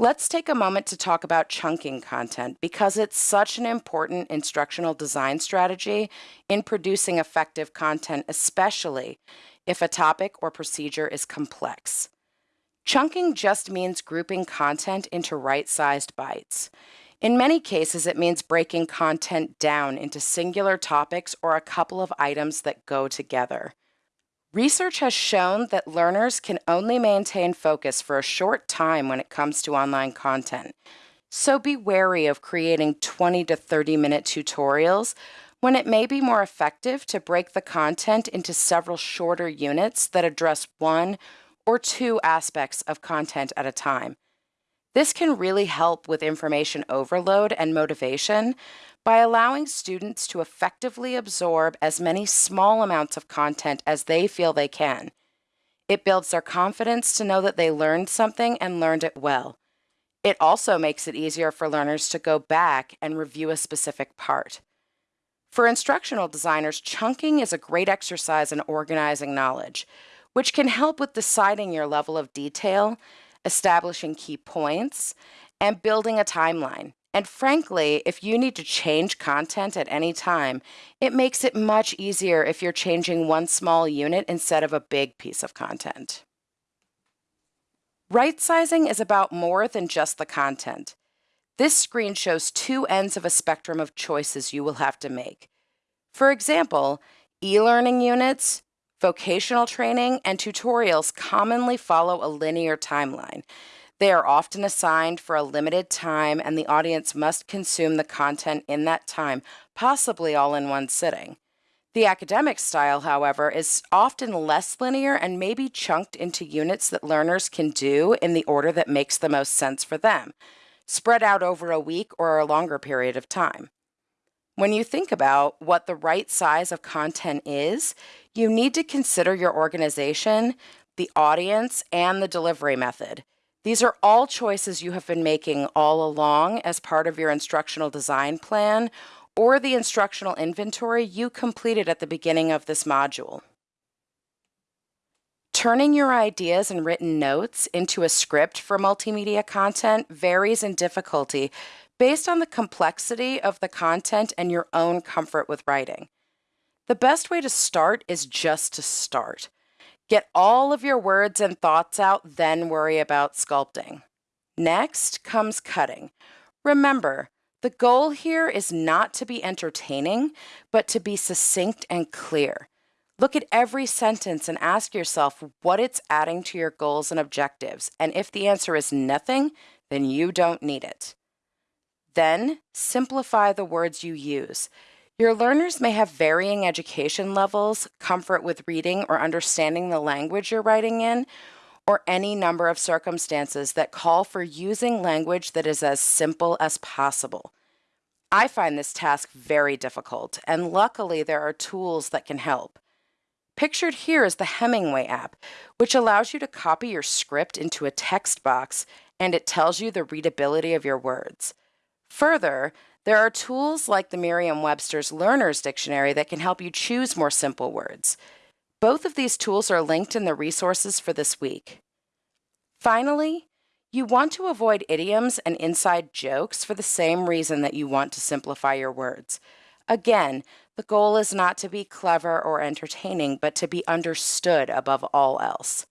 Let's take a moment to talk about chunking content because it's such an important instructional design strategy in producing effective content, especially if a topic or procedure is complex. Chunking just means grouping content into right sized bites. In many cases, it means breaking content down into singular topics or a couple of items that go together. Research has shown that learners can only maintain focus for a short time when it comes to online content. So be wary of creating 20 to 30 minute tutorials when it may be more effective to break the content into several shorter units that address one or two aspects of content at a time. This can really help with information overload and motivation by allowing students to effectively absorb as many small amounts of content as they feel they can. It builds their confidence to know that they learned something and learned it well. It also makes it easier for learners to go back and review a specific part. For instructional designers, chunking is a great exercise in organizing knowledge, which can help with deciding your level of detail, establishing key points, and building a timeline. And frankly, if you need to change content at any time, it makes it much easier if you're changing one small unit instead of a big piece of content. Right sizing is about more than just the content. This screen shows two ends of a spectrum of choices you will have to make. For example, e-learning units, vocational training, and tutorials commonly follow a linear timeline. They are often assigned for a limited time, and the audience must consume the content in that time, possibly all in one sitting. The academic style, however, is often less linear and may be chunked into units that learners can do in the order that makes the most sense for them, spread out over a week or a longer period of time. When you think about what the right size of content is, you need to consider your organization, the audience, and the delivery method. These are all choices you have been making all along as part of your instructional design plan or the instructional inventory you completed at the beginning of this module. Turning your ideas and written notes into a script for multimedia content varies in difficulty based on the complexity of the content and your own comfort with writing. The best way to start is just to start. Get all of your words and thoughts out, then worry about sculpting. Next comes cutting. Remember, the goal here is not to be entertaining, but to be succinct and clear. Look at every sentence and ask yourself what it's adding to your goals and objectives. And if the answer is nothing, then you don't need it. Then simplify the words you use. Your learners may have varying education levels, comfort with reading or understanding the language you're writing in, or any number of circumstances that call for using language that is as simple as possible. I find this task very difficult, and luckily there are tools that can help. Pictured here is the Hemingway app, which allows you to copy your script into a text box and it tells you the readability of your words. Further, there are tools like the Merriam Webster's Learner's Dictionary that can help you choose more simple words. Both of these tools are linked in the resources for this week. Finally, you want to avoid idioms and inside jokes for the same reason that you want to simplify your words. Again, the goal is not to be clever or entertaining, but to be understood above all else.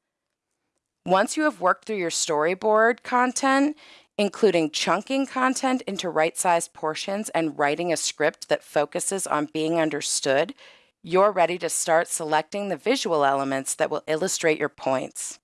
Once you have worked through your storyboard content, including chunking content into right sized portions and writing a script that focuses on being understood, you're ready to start selecting the visual elements that will illustrate your points.